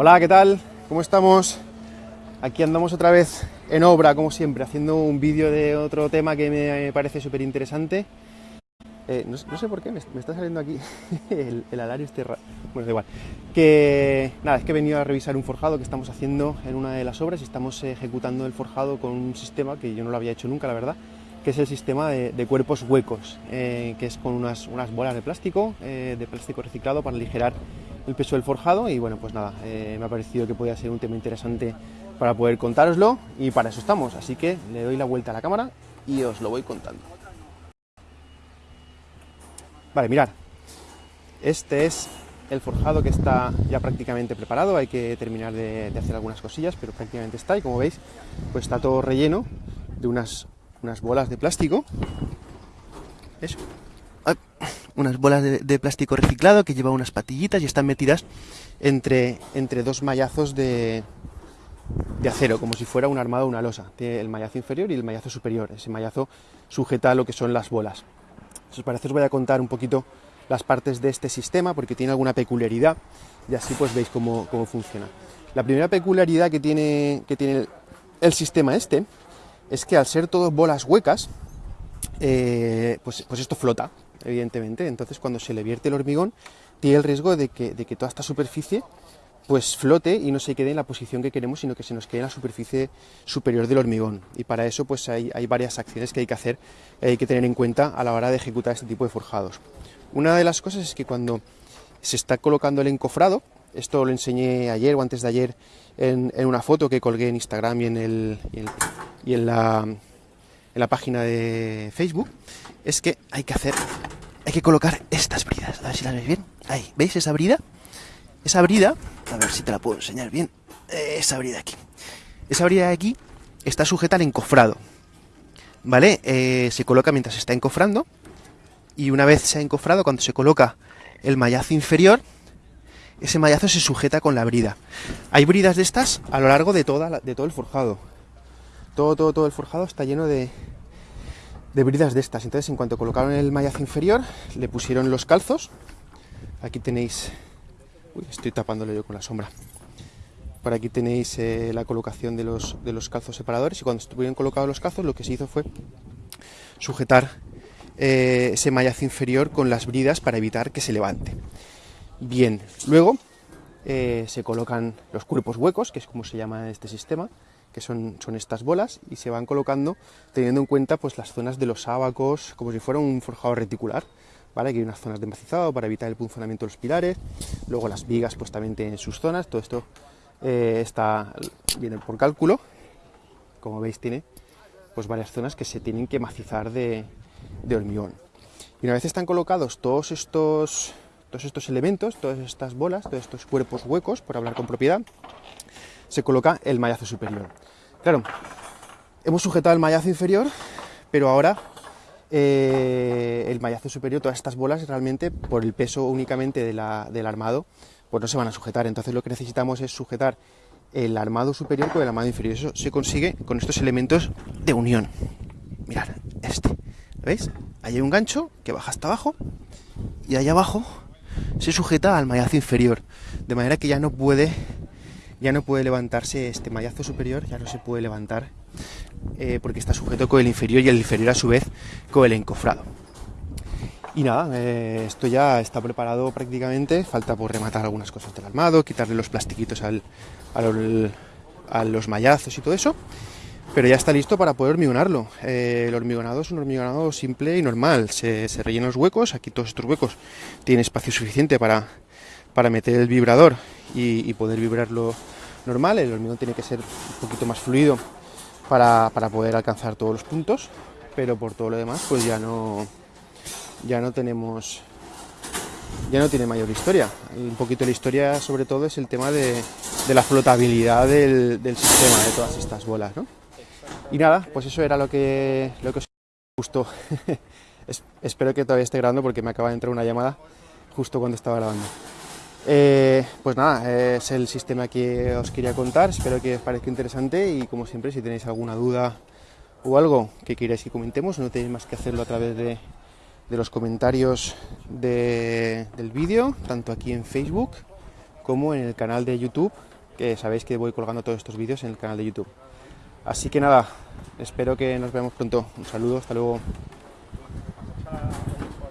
Hola, ¿qué tal? ¿Cómo estamos? Aquí andamos otra vez en obra, como siempre, haciendo un vídeo de otro tema que me parece súper interesante. Eh, no, sé por qué, me, está saliendo aquí el, el, alario este Bueno, da igual. Que nada, es que he venido a revisar un forjado que estamos haciendo en una de las obras y estamos ejecutando el forjado con un sistema que yo no lo había hecho nunca, la verdad, que es el sistema de, cuerpos huecos, eh, que es con unas, unas bolas de plástico, eh, de plástico reciclado para aligerar el peso del forjado y bueno, pues nada, me ha parecido que podía ser un tema interesante para poder contároslo y para eso estamos, así que le doy la vuelta a la cámara y os lo voy contando. Vale, mirad, este es el forjado que está ya prácticamente preparado, hay que terminar de, hacer algunas cosillas, pero prácticamente está y como veis, pues está todo relleno de unas, unas bolas de plástico, eso, unas bolas de, plástico reciclado que lleva unas patillitas y están metidas entre, entre dos mallazos de, de acero, como si fuera un armado o una losa. Tiene el mallazo inferior y el mallazo superior. Ese mallazo sujeta lo que son las bolas. Si os parece os voy a contar un poquito las partes de este sistema porque tiene alguna peculiaridad y así pues veis cómo, funciona. La primera peculiaridad que tiene, que tiene el, sistema este es que al ser todas bolas huecas, eh, pues, pues esto flota, evidentemente. Entonces cuando se le vierte el hormigón, tiene el riesgo de que, de que toda esta superficie pues flote y no se quede en la posición que queremos, sino que se nos quede en la superficie superior del hormigón. Y para eso pues hay, varias acciones que hay que hacer, hay que tener en cuenta a la hora de ejecutar este tipo de forjados. Una de las cosas es que cuando se está colocando el encofrado, esto lo enseñé ayer o antes de ayer en, una foto que colgué en Instagram y en, el, y en, la, en la página de Facebook, es que hay que hacer, hay que colocar estas bridas. A ver si las veis bien. Ahí, ¿veis esa brida? Esa brida, a ver si te la puedo enseñar bien. Esa brida aquí. Esa brida de aquí está sujeta al encofrado. ¿Vale? Eh, se coloca mientras se está encofrando. Y una vez se ha encofrado, cuando se coloca el mallazo inferior, ese mallazo se sujeta con la brida. Hay bridas de estas a lo largo de, toda de todo el forjado. Todo, todo, todo el forjado está lleno de, de bridas de estas. Entonces, en cuanto colocaron el mallazo inferior, le pusieron los calzos. Aquí tenéis estoy tapándolo yo con la sombra. Por aquí tenéis eh, la colocación de los, de los calzos separadores y cuando estuvieron colocados los calzos lo que se hizo fue sujetar eh, ese mallazo inferior con las bridas para evitar que se levante. Bien, luego eh, se colocan los cuerpos huecos, que es como se llama este sistema, que son, son estas bolas, y se van colocando teniendo en cuenta pues, las zonas de los ábacos, como si fuera un forjado reticular. ¿vale? Aquí hay unas zonas de macizado para evitar el punzonamiento de los pilares, luego las vigas pues también tienen sus zonas, todo esto eh, está, viene por cálculo, como veis tiene pues varias zonas que se tienen que macizar de, hormigón. Y una vez están colocados todos estos, todos estos elementos, todas estas bolas, todos estos cuerpos huecos, por hablar con propiedad, se coloca el mallazo superior. Claro, hemos sujetado el mallazo inferior, pero ahora eh, el mallazo superior, todas estas bolas realmente por el peso únicamente del armado, pues no se van a sujetar. Entonces lo que necesitamos es sujetar el armado superior con el armado inferior. Eso se consigue con estos elementos de unión. Mirad, este. ¿Veis? Ahí hay un gancho que baja hasta abajo y ahí abajo se sujeta al mallazo inferior. De manera que ya no puede ya no puede levantarse este mallazo superior, ya no se puede levantar eh, porque está sujeto con el inferior y el inferior a su vez con el encofrado. Y nada, eh, esto ya está preparado prácticamente, falta por rematar algunas cosas del armado, quitarle los plastiquitos al, a los mallazos y todo eso, pero ya está listo para poder hormigonarlo. Eh, el hormigonado es un hormigonado simple y normal, se, se los huecos, aquí todos estos huecos tienen espacio suficiente para, para meter el vibrador y, poder vibrarlo normal, el hormigón tiene que ser un poquito más fluido para, poder alcanzar todos los puntos, pero por todo lo demás pues ya no, ya no tenemos, ya no tiene mayor historia. Un poquito la historia sobre todo es el tema de, la flotabilidad del, sistema de todas estas bolas, ¿no? Y nada, pues eso era lo que, lo que os gustó. espero que todavía esté grabando porque me acaba de entrar una llamada justo cuando estaba grabando. Eh, pues nada, es el sistema que os quería contar, espero que os parezca interesante y como siempre si tenéis alguna duda o algo que queráis que comentemos, no tenéis más que hacerlo a través de, los comentarios del vídeo, tanto aquí en Facebook como en el canal de YouTube, que sabéis que voy colgando todos estos vídeos en el canal de YouTube. Así que nada, espero que nos veamos pronto. Un saludo, hasta luego.